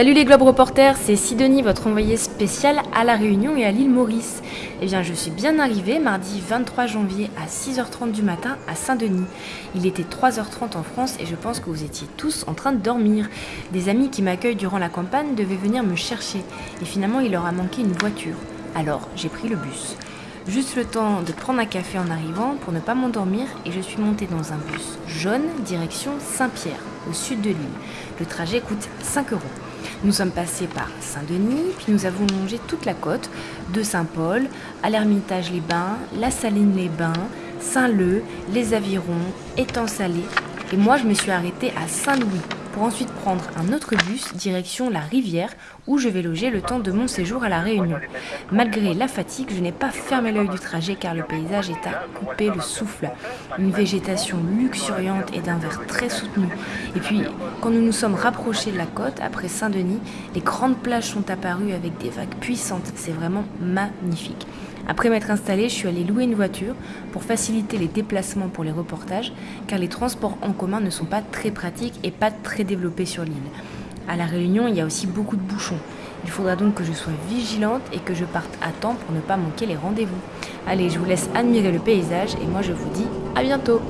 Salut les Globes Reporters, c'est Sidonie, votre envoyée spéciale à La Réunion et à l'île Maurice. Eh bien, je suis bien arrivée mardi 23 janvier à 6h30 du matin à Saint-Denis. Il était 3h30 en France et je pense que vous étiez tous en train de dormir. Des amis qui m'accueillent durant la campagne devaient venir me chercher et finalement il leur a manqué une voiture. Alors, j'ai pris le bus. Juste le temps de prendre un café en arrivant pour ne pas m'endormir et je suis montée dans un bus jaune direction Saint-Pierre, au sud de l'île. Le trajet coûte 5 euros. Nous sommes passés par Saint-Denis, puis nous avons longé toute la côte, de Saint-Paul à l'Ermitage-les-Bains, la Saline-les-Bains, Saint-Leu, les Avirons, Étang-Salé. Et moi, je me suis arrêtée à Saint-Louis pour ensuite prendre un autre bus direction la rivière où je vais loger le temps de mon séjour à la Réunion. Malgré la fatigue, je n'ai pas fermé l'œil du trajet car le paysage est à couper le souffle. Une végétation luxuriante et d'un vert très soutenu. Et puis, quand nous nous sommes rapprochés de la côte, après Saint-Denis, les grandes plages sont apparues avec des vagues puissantes. C'est vraiment magnifique. Après m'être installée, je suis allée louer une voiture pour faciliter les déplacements pour les reportages, car les transports en commun ne sont pas très pratiques et pas très développés sur l'île. À La Réunion, il y a aussi beaucoup de bouchons. Il faudra donc que je sois vigilante et que je parte à temps pour ne pas manquer les rendez-vous. Allez, je vous laisse admirer le paysage et moi je vous dis à bientôt